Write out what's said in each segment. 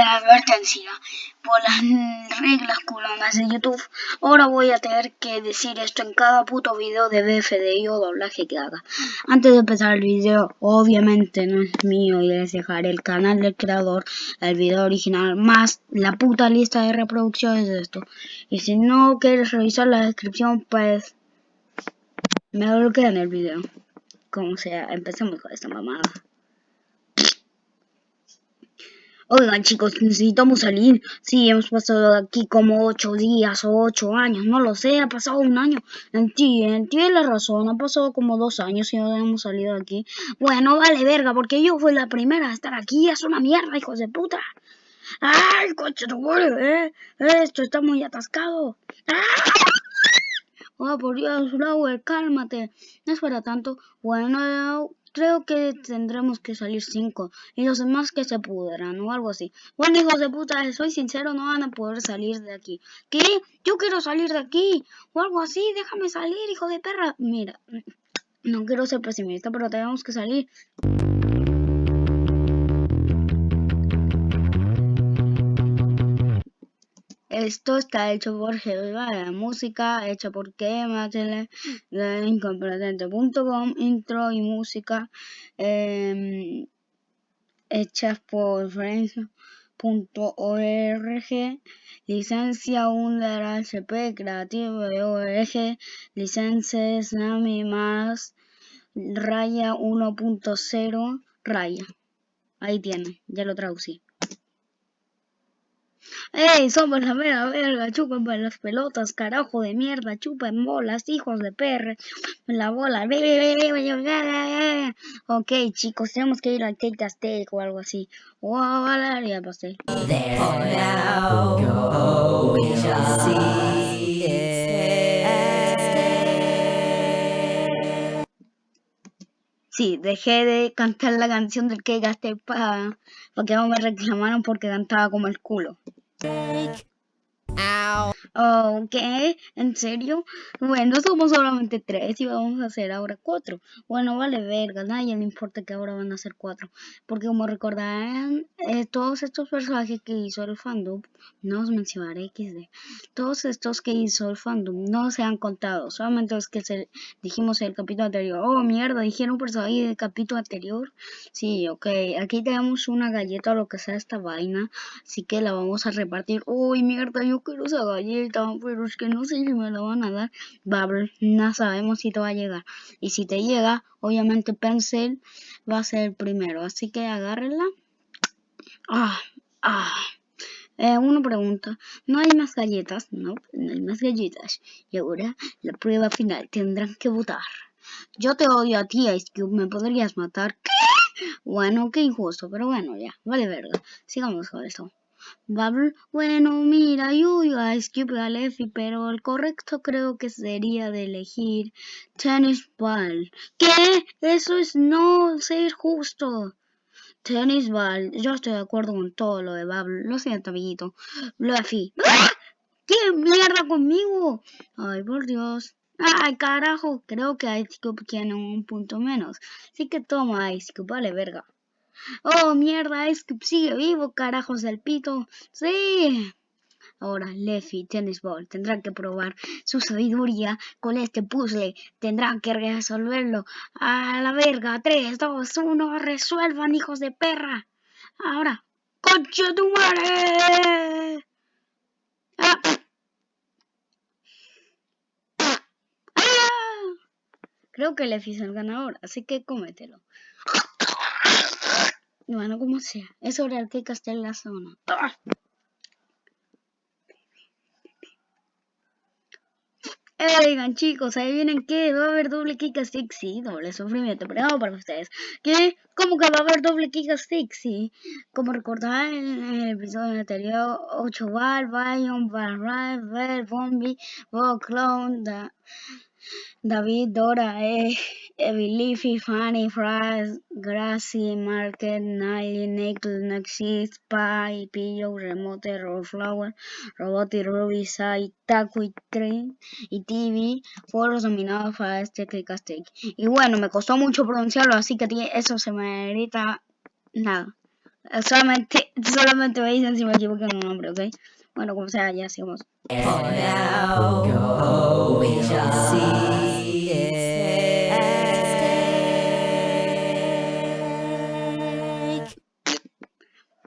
advertencia. Por las reglas culonas de YouTube, ahora voy a tener que decir esto en cada puto video de BFDI o doblaje que haga. Antes de empezar el video, obviamente no es mío y les dejaré el canal del creador, el video original, más la puta lista de reproducciones de esto. Y si no quieres revisar la descripción, pues me en el video. Como sea, empecemos con esta mamada. Oigan chicos, necesitamos salir. Sí, hemos pasado aquí como ocho días o ocho años, no lo sé, ha pasado un año. Tiene la razón, ha pasado como dos años y no hemos salido de aquí. Bueno, vale verga, porque yo fui la primera a estar aquí, es una mierda, hijos de puta. ¡Ay, coche eh! Esto está muy atascado. Oh, por Dios, Flower, cálmate. No es para tanto. Bueno, Creo que tendremos que salir cinco y los demás que se pudran o algo así. Bueno, hijos de puta, soy sincero, no van a poder salir de aquí. ¿Qué? Yo quiero salir de aquí o algo así, déjame salir, hijo de perra. Mira, no quiero ser pesimista, pero tenemos que salir. Esto está hecho por la música hecha por Kematele, de incompetente.com, intro y música eh, hechas por Friends.org, licencia UNDER HP, creativo de ORG, licencia Snami más raya 1.0 raya. Ahí tiene, ya lo traducí. ¡Ey! Somos la mera verga, chupen las pelotas, carajo de mierda, chupen bolas, hijos de perra, la bola. Ok, chicos, tenemos que ir al Cake Steak o algo así. O a Valeria pasé. Sí, dejé de cantar la canción del que gasté para pa que no me reclamaron porque cantaba como el culo. Take. Take Ok, ¿en serio? Bueno, somos solamente tres y vamos a hacer ahora cuatro. Bueno, vale verga, nadie le importa que ahora van a ser cuatro. Porque como recordarán, eh, todos estos personajes que hizo el fandom, no os mencionaré XD, todos estos que hizo el fandom no se han contado, solamente los que se, dijimos en el capítulo anterior. Oh, mierda, dijeron personajes del capítulo anterior. Sí, ok, aquí tenemos una galleta o lo que sea esta vaina, así que la vamos a repartir. Uy, mierda, yo quiero esa galleta, pero es que no sé si me la van a dar. Bubble, no sabemos si te va a llegar. Y si te llega, obviamente Pencil va a ser el primero. Así que agárrenla. Ah, ah. Eh, una pregunta, ¿no hay más galletas? No, no hay más galletas. Y ahora, la prueba final, tendrán que votar. Yo te odio a ti, Ice Cube, ¿me podrías matar? Bueno, qué injusto, pero bueno, ya, vale verga. Sigamos con esto. Bubble, bueno, mira, yo iba a Cube Galefi, pero el correcto creo que sería de elegir Tennis Ball. ¿Qué? Eso es no ser justo. Tennis Ball, yo estoy de acuerdo con todo lo de Bubble. Lo siento, amiguito. Luffy. ¿Qué mierda conmigo? Ay, por Dios. Ay, carajo, creo que Ice Cube tiene un punto menos. Así que toma Ice Cube, vale verga. Oh, mierda, es que sigue vivo, carajos del pito. Sí. Ahora, Leffy Tennis Ball tendrá que probar su sabiduría con este puzzle. Tendrán que resolverlo. A la verga. 3, 2, 1. Resuelvan, hijos de perra. Ahora. ¡Concha tu madre! Ah. Ah. Creo que Leffy es el ganador, así que cómetelo. Bueno, como sea, es hora de que en la zona. Oigan chicos, ahí vienen que va a haber doble kick sí, doble sufrimiento, pero no para ustedes. ¿Qué? ¿Cómo que va a haber doble kick? Sí, como recordarán en el episodio anterior, 8 bar, Bion, Bar, Bar, Bombi, Clone, David, Dora, eh, Leafy, Fanny, Fries, Gracie, Market, Nile, Nickel, Nexus, Spy, Pillow, Remote, Rollflower, Roboty, Ruby, Sai, Taco y Train y TV fueron nominados para este Clickastic. Y bueno, me costó mucho pronunciarlo, así que eso se me grita nada. Solamente, solamente me dicen si me equivoco en un nombre, ¿ok? Bueno, como sea, ya sigamos.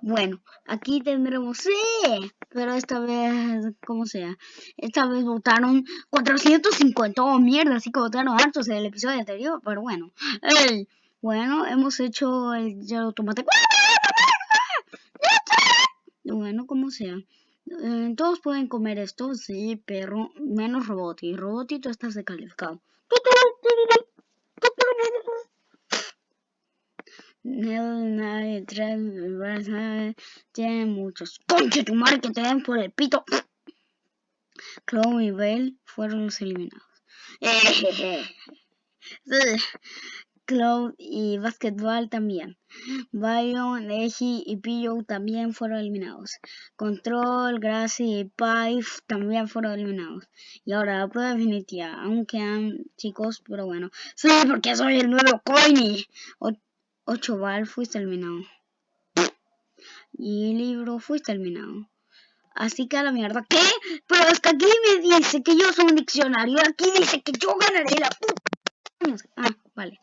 Bueno, aquí tendremos sí, pero esta vez, como sea, esta vez votaron 450, oh mierda, así que votaron hartos en el episodio anterior, pero bueno, bueno, hemos hecho el ya tomate. Bueno, como sea. Eh, todos pueden comer esto, sí, pero menos Roboti. Roboti tú estás descalificado. Tiene muchos. ¡Conche tu madre que te den por el pito! Chloe y Belle fueron los eliminados. Cloud y Basketball también. Byron, Eji y Pillow también fueron eliminados. Control, Gracie y Pipe también fueron eliminados. Y ahora la prueba definitiva. Aún quedan chicos, pero bueno. Sí, porque soy el nuevo Coiny. 8 Ball fuiste eliminado. Y libro fuiste eliminado. Así que a la mierda. ¿Qué? Pero que aquí me dice que yo soy un diccionario. Aquí dice que yo ganaré la puta. Ah, vale.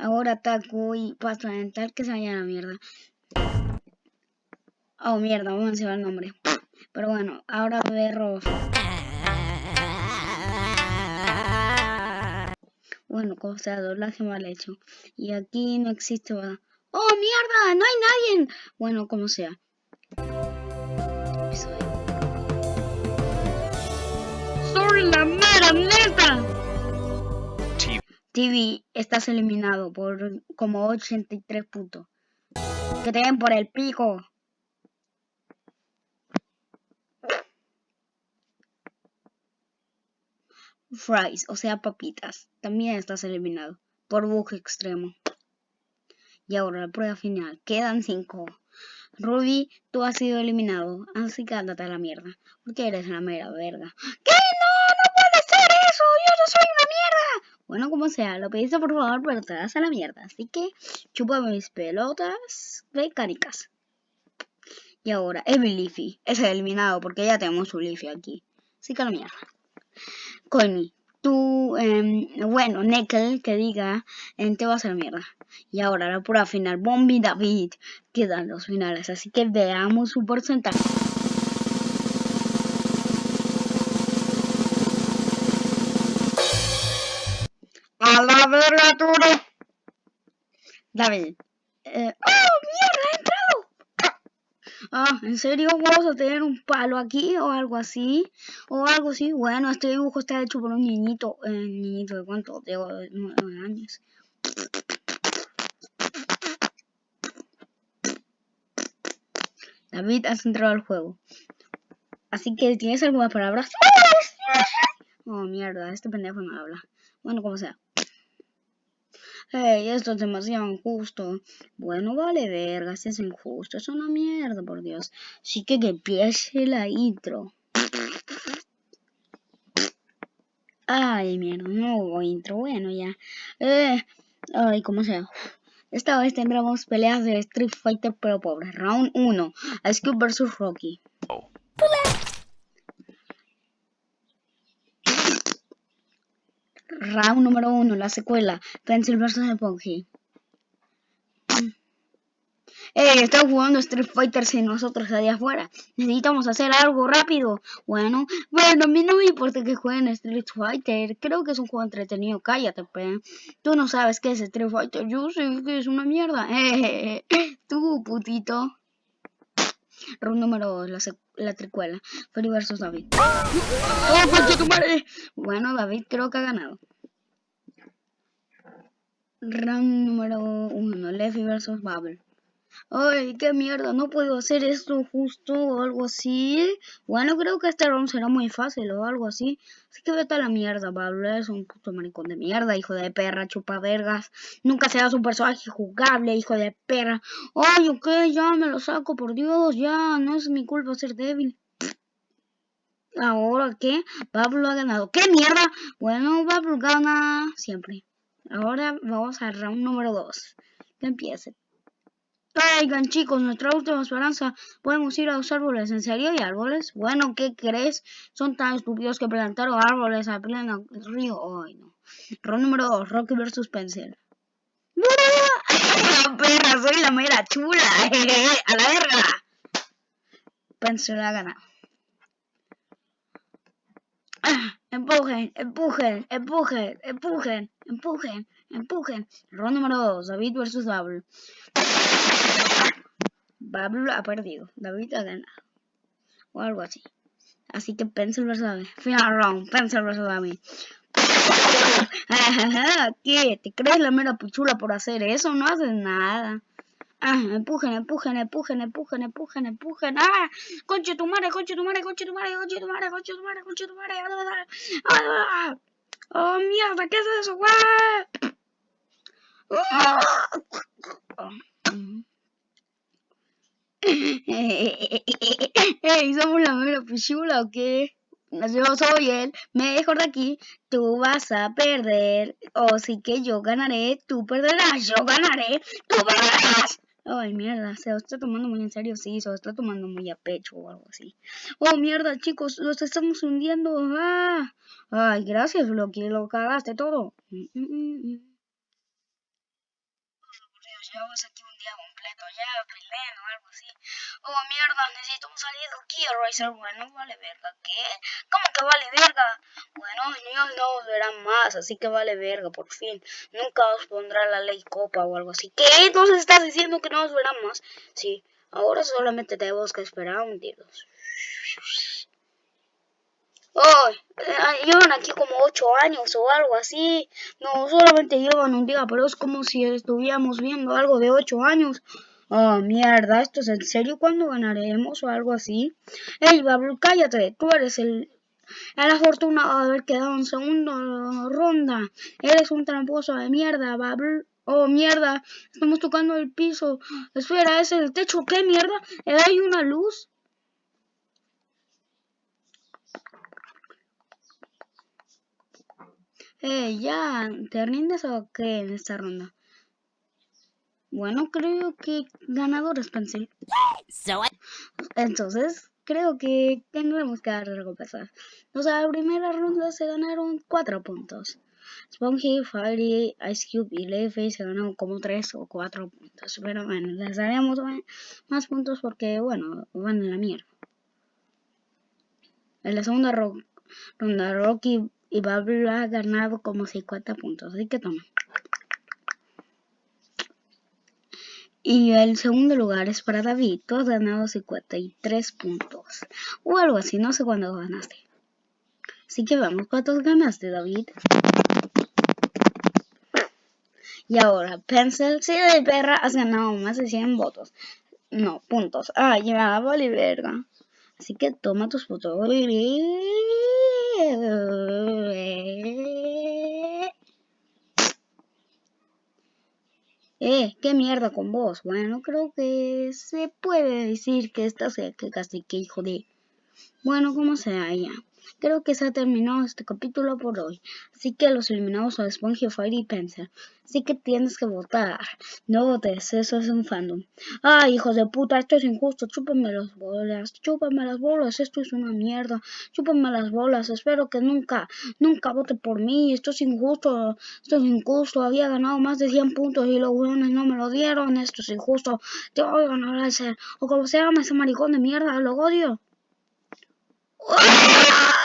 Ahora ataco y paso a tal que se vaya a la mierda. Oh, mierda, vamos a el nombre. Pero bueno, ahora berro. Bueno, cosa doblaje mal hecho. Y aquí no existe. ¡Oh, mierda! ¡No hay nadie! Bueno, como sea. ¡Soy la! TV, estás eliminado por como 83 puntos. Que te den por el pico. Fries, o sea, papitas. También estás eliminado por bug extremo. Y ahora la prueba final. Quedan 5. Ruby, tú has sido eliminado. Así que ándate a la mierda. Porque eres la mera verga. ¿Qué? No, no puede ser eso. Yo no soy una. Bueno, como sea, lo pediste por favor, pero te das a la mierda. Así que chupa mis pelotas mecánicas. Y ahora, Evil Leafy. Es eliminado porque ya tenemos su Leafy aquí. Así que la mierda. Connie, tú, eh, bueno, Neckel, que diga, en te vas a la mierda. Y ahora la prueba final, Bombi David, quedan los finales, así que veamos su porcentaje. David. Eh, ¡Oh, mierda! Ah, ¿en serio vamos a tener un palo aquí o algo así? O algo así. Bueno, este dibujo está hecho por un niñito. Eh, niñito de cuánto? De 9 años. David, has entrado al juego. Así que, ¿tienes algunas palabras? Oh, mierda, este pendejo no habla. Bueno, como sea. Hey, esto es demasiado injusto. Bueno, vale verga, si es injusto. Es una mierda, por Dios. Sí que que empiece la intro. Ay, mierda, no hubo intro. Bueno, ya. Eh, ay, como sea. Esta vez tendremos peleas de Street Fighter pero pobre. Round 1. Ice Cube vs Rocky. Oh. Round número uno, la secuela. Pencil vs. Epoxy. Eh, estamos jugando Street Fighter sin nosotros allá afuera. Necesitamos hacer algo rápido. Bueno, bueno, a mí no me importa que jueguen Street Fighter. Creo que es un juego entretenido. Cállate, pe. Tú no sabes qué es Street Fighter. Yo sé que es una mierda. Eh, tú, putito. Round número 2, la, la tricuela. Freddy vs David. ¡Oh, tu madre! Bueno, David creo que ha ganado. Round número 1, Leffy vs Bubble. Ay, qué mierda, no puedo hacer esto justo o algo así. Bueno, creo que este round será muy fácil o algo así. Así que vete a la mierda, Bubble. Es un puto maricón de mierda, hijo de perra, chupa vergas. Nunca serás un personaje jugable, hijo de perra. Ay, ok, ya me lo saco, por Dios, ya. No es mi culpa ser débil. ¿Ahora qué? Pablo ha ganado. ¿Qué mierda? Bueno, Pablo gana siempre. Ahora vamos al round número 2. Que empiece. Oigan chicos, nuestra última esperanza, podemos ir a los árboles, ¿en serio hay árboles? Bueno, ¿qué crees? Son tan estúpidos que plantaron árboles a pleno río. Ay, no. Rol número 2, Rocky vs. Pencil. perra, soy la mera chula, a la verga. Pencil la gana. empujen, empujen, empujen, empujen, empujen, empujen. Rol número 2, David vs. Bubble. Bubble ha perdido, David ha ganado. O algo así. Así que Pencil vs. David. Final round, Pencil vs. David. ¿Qué? ¿Te crees la mera puchula por hacer eso? No haces nada. Ah, empujen, empujen, empujen, empujen, empujen, empujen. ¡Ah! Conche tu madre, conche tu madre, conche tu madre, conche tu madre, conche tu tu madre. ¡Ah! ¡Oh, mierda! ¿Qué es eso, güey? Ey, ¿somos la mera puchula o qué? yo soy el mejor de aquí, tú vas a perder, o sí que yo ganaré, tú perderás, yo ganaré, tú perderás. Ay, mierda, se lo está tomando muy en serio, sí, se lo está tomando muy a pecho o algo así. Oh, mierda, chicos, los estamos hundiendo. Ah. Ay, gracias, Loki, lo cagaste todo. Mm, mm, mm, llevamos aquí un día completo ya, o algo así. Oh, mierda, necesitamos salir de aquí, Racer. Bueno, vale verga, ¿qué? ¿Cómo que vale verga? Bueno, niños no os verán más, así que vale verga, por fin. Nunca os pondrá la ley copa o algo así. ¿Qué? Entonces estás diciendo que no os verán más. Sí, ahora solamente tenemos que esperar un día. Oh, llevan aquí como ocho años o algo así. No, solamente llevan un día, pero es como si estuviéramos viendo algo de ocho años. Oh, mierda, ¿esto es en serio? ¿Cuándo ganaremos o algo así? Ey, Bablu, cállate. Tú eres el, el afortunado de haber quedado en segunda ronda. Eres un tramposo de mierda, Bablu. Oh, mierda, estamos tocando el piso. Espera, ¿es el techo? ¿Qué mierda? ¿Hay una luz? Eh, ya, ¿te rindes o qué en esta ronda? Bueno, creo que ganador es Pencil. Entonces, creo que tendremos que dar recompensas. O sea, la primera ronda se ganaron 4 puntos. Spongy, Fiery, Ice Cube y Leafy se ganaron como 3 o 4 puntos. Pero bueno, les daremos más puntos porque, bueno, van en la mierda. En la segunda ronda, Rocky y Bablu ha ganado como 50 puntos, así que toma. Y el segundo lugar es para David, tú has ganado 53 puntos, o algo así, no sé cuándo ganaste. Así que vamos, ¿cuántos ganaste David? Y ahora, Pencil, si de perra has ganado más de 100 votos. No, puntos. Ah, vale verga. Así que toma tus fotos. Eh, qué mierda con vos. Bueno, creo que se puede decir que esta sea que casi que hijo de... Bueno, como sea ya. Creo que se ha terminado este capítulo por hoy, así que los eliminados son Spongy, Fire y Pencil. Así que tienes que votar. No votes, eso es un fandom. Ay, hijos de puta, esto es injusto. Chúpenme las bolas, chúpenme las bolas, esto es una mierda. Chúpenme las bolas, espero que nunca, nunca vote por mí. Esto es injusto, esto es injusto. Había ganado más de 100 puntos y los hueones no me lo dieron. Esto es injusto. Te odio, no ser. O como se llama ese maricón de mierda, lo odio. Ah!